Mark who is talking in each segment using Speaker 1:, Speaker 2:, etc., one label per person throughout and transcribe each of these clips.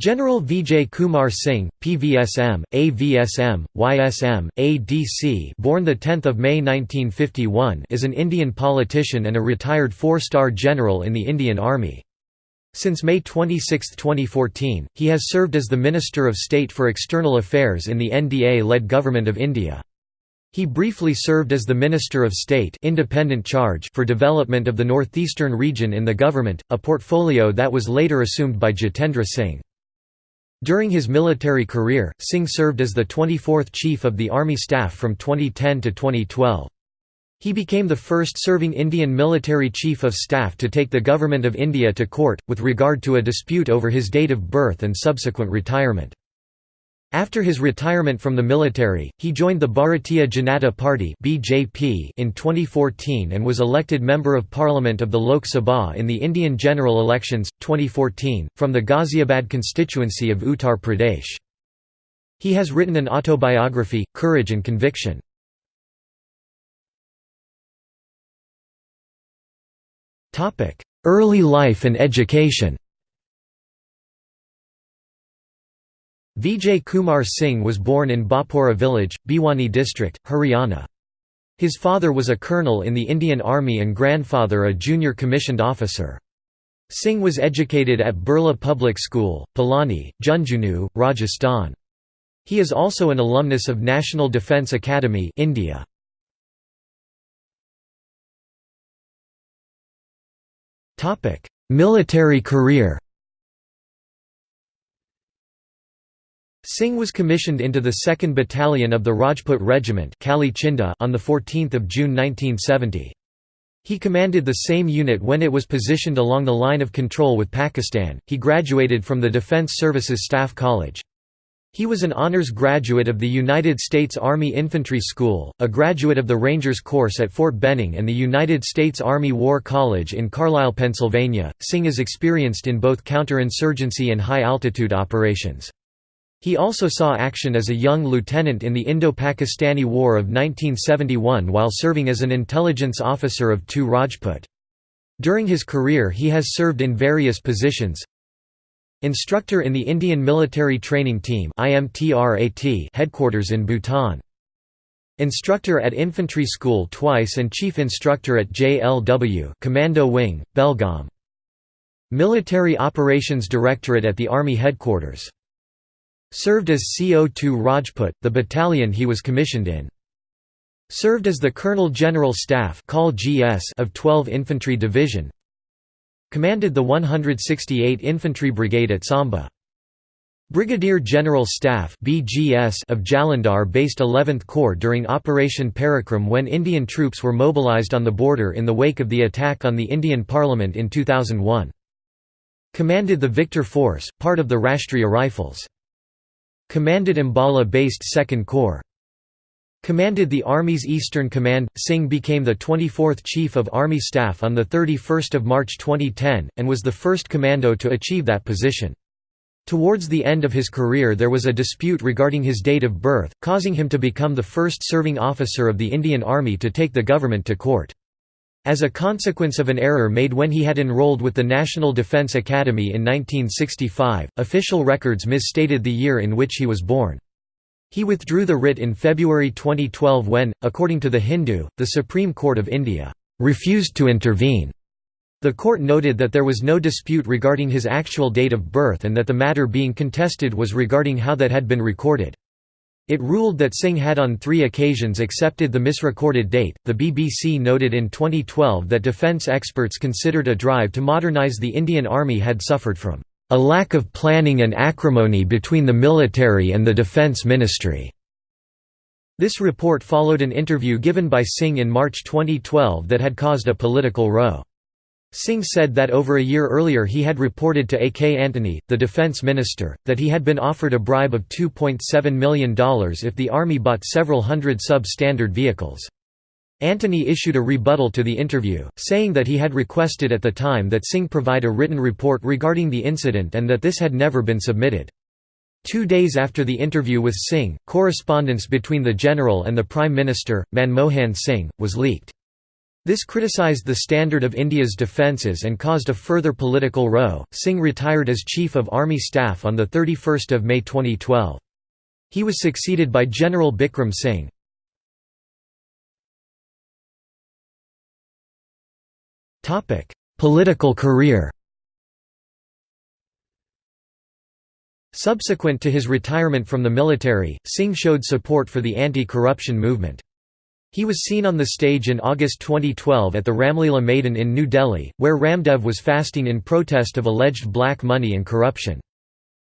Speaker 1: General Vijay Kumar Singh, PVSM, AVSM, YSM, ADC born 10 May 1951 is an Indian politician and a retired four-star general in the Indian Army. Since May 26, 2014, he has served as the Minister of State for External Affairs in the NDA-led Government of India. He briefly served as the Minister of State independent charge for development of the northeastern region in the government, a portfolio that was later assumed by Jitendra Singh. During his military career, Singh served as the 24th Chief of the Army Staff from 2010 to 2012. He became the first serving Indian military chief of staff to take the Government of India to court, with regard to a dispute over his date of birth and subsequent retirement. After his retirement from the military, he joined the Bharatiya Janata Party (BJP) in 2014 and was elected member of parliament of the Lok Sabha in the Indian general elections 2014 from the Ghaziabad constituency of Uttar Pradesh. He has written an autobiography, Courage and Conviction. Topic: Early life and education. Vijay Kumar Singh was born in Bapora village, Bhiwani district, Haryana. His father was a colonel in the Indian Army and grandfather a junior commissioned officer. Singh was educated at Birla Public School, Pilani, Jhunjhunu, Rajasthan. He is also an alumnus of National Defence Academy India. Military career Singh was commissioned into the 2nd Battalion of the Rajput Regiment on 14 June 1970. He commanded the same unit when it was positioned along the line of control with Pakistan. He graduated from the Defense Services Staff College. He was an honors graduate of the United States Army Infantry School, a graduate of the Rangers course at Fort Benning and the United States Army War College in Carlisle, Pennsylvania. Singh is experienced in both counterinsurgency and high altitude operations. He also saw action as a young lieutenant in the Indo-Pakistani War of 1971 while serving as an intelligence officer of two Rajput. During his career he has served in various positions Instructor in the Indian Military Training Team headquarters in Bhutan. Instructor at Infantry School twice and Chief Instructor at JLW Commando Wing, Belgaum. Military Operations Directorate at the Army Headquarters Served as CO2 Rajput, the battalion he was commissioned in. Served as the Colonel General Staff of 12 Infantry Division. Commanded the 168 Infantry Brigade at Samba. Brigadier General Staff BGS of Jalandhar-based 11th Corps during Operation Parakram when Indian troops were mobilized on the border in the wake of the attack on the Indian Parliament in 2001. Commanded the Victor Force, part of the Rashtriya Rifles. Commanded Ambala-based 2nd Corps. Commanded the Army's Eastern Command. Singh became the 24th Chief of Army Staff on 31 March 2010, and was the first commando to achieve that position. Towards the end of his career there was a dispute regarding his date of birth, causing him to become the first serving officer of the Indian Army to take the government to court. As a consequence of an error made when he had enrolled with the National Defense Academy in 1965, official records misstated the year in which he was born. He withdrew the writ in February 2012 when, according to The Hindu, the Supreme Court of India refused to intervene. The court noted that there was no dispute regarding his actual date of birth and that the matter being contested was regarding how that had been recorded. It ruled that Singh had on three occasions accepted the misrecorded date. The BBC noted in 2012 that defence experts considered a drive to modernise the Indian Army had suffered from a lack of planning and acrimony between the military and the Defence Ministry. This report followed an interview given by Singh in March 2012 that had caused a political row. Singh said that over a year earlier he had reported to A. K. Antony, the defense minister, that he had been offered a bribe of $2.7 million if the army bought several hundred sub-standard vehicles. Antony issued a rebuttal to the interview, saying that he had requested at the time that Singh provide a written report regarding the incident and that this had never been submitted. Two days after the interview with Singh, correspondence between the general and the Prime Minister, Manmohan Singh, was leaked. This criticized the standard of India's defences and caused a further political row. Singh retired as Chief of Army Staff on 31 May 2012. He was succeeded by General Bikram Singh. Political career Subsequent to his retirement from the military, Singh showed support for the anti-corruption movement. He was seen on the stage in August 2012 at the Ramlila Maidan in New Delhi, where Ramdev was fasting in protest of alleged black money and corruption.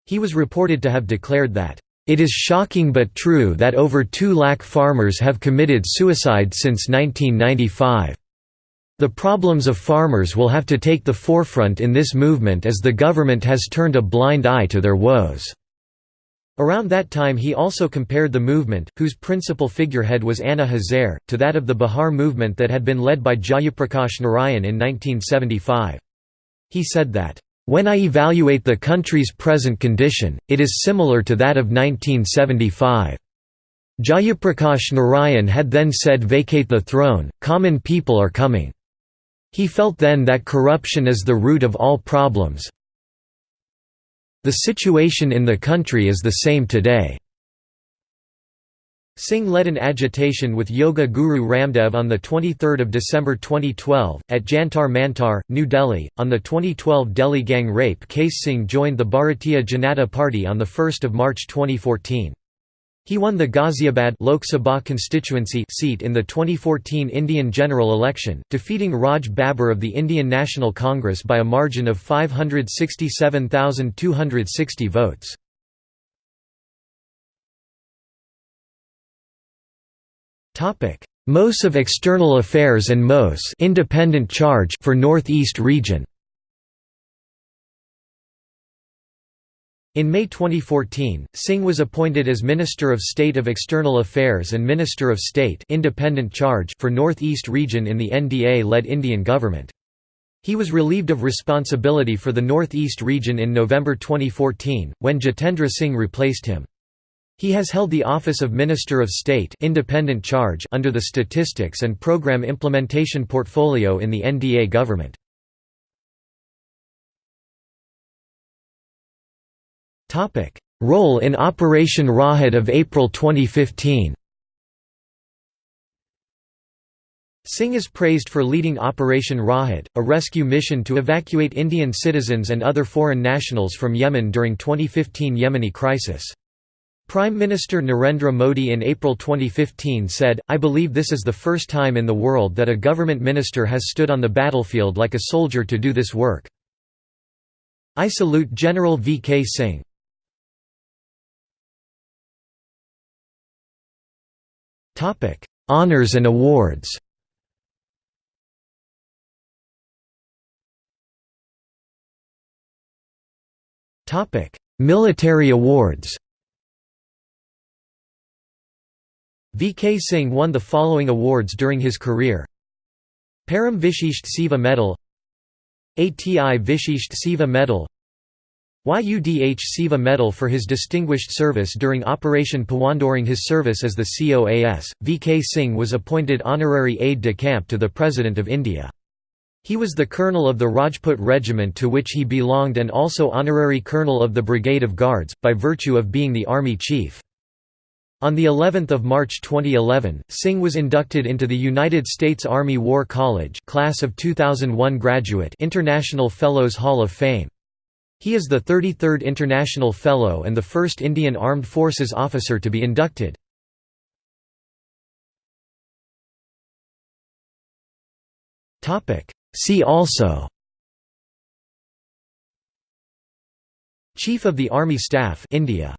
Speaker 1: He was reported to have declared that, "...it is shocking but true that over 2 lakh farmers have committed suicide since 1995. The problems of farmers will have to take the forefront in this movement as the government has turned a blind eye to their woes." Around that time he also compared the movement, whose principal figurehead was Anna Hazare, to that of the Bihar movement that had been led by Jayaprakash Narayan in 1975. He said that, "...when I evaluate the country's present condition, it is similar to that of 1975." Jayaprakash Narayan had then said vacate the throne, common people are coming. He felt then that corruption is the root of all problems, the situation in the country is the same today. Singh led an agitation with Yoga Guru Ramdev on 23 December 2012, at Jantar Mantar, New Delhi. On the 2012 Delhi gang rape case Singh joined the Bharatiya Janata Party on 1 March 2014. He won the Ghaziabad Lok Sabha constituency seat in the 2014 Indian general election, defeating Raj Babbar of the Indian National Congress by a margin of 567,260 votes. MOS of External Affairs and MOS independent charge for North East region In May 2014, Singh was appointed as Minister of State of External Affairs and Minister of State independent charge for North East region in the NDA-led Indian government. He was relieved of responsibility for the North East region in November 2014, when Jitendra Singh replaced him. He has held the office of Minister of State independent charge under the Statistics and Program Implementation Portfolio in the NDA government. Role in Operation Rahat of April 2015 Singh is praised for leading Operation Rahat, a rescue mission to evacuate Indian citizens and other foreign nationals from Yemen during 2015 Yemeni crisis. Prime Minister Narendra Modi in April 2015 said, I believe this is the first time in the world that a government minister has stood on the battlefield like a soldier to do this work. I salute General V. K. Singh. Topic: Honors and awards. Topic: Military awards. V.K. Singh won the following awards during his career Param Vishisht Seva Medal ATI Vishisht Seva Medal YUDH Seva Medal for his distinguished service during Operation Pawan. During his service as the COAS, V.K. Singh was appointed honorary aide-de-camp to the President of India. He was the colonel of the Rajput regiment to which he belonged and also honorary colonel of the Brigade of Guards, by virtue of being the army chief. On the 11th of March 2011, Singh was inducted into the United States Army War College class of 2001 graduate International Fellows Hall of Fame. He is the 33rd International Fellow and the first Indian Armed Forces officer to be inducted. See also Chief of the Army Staff India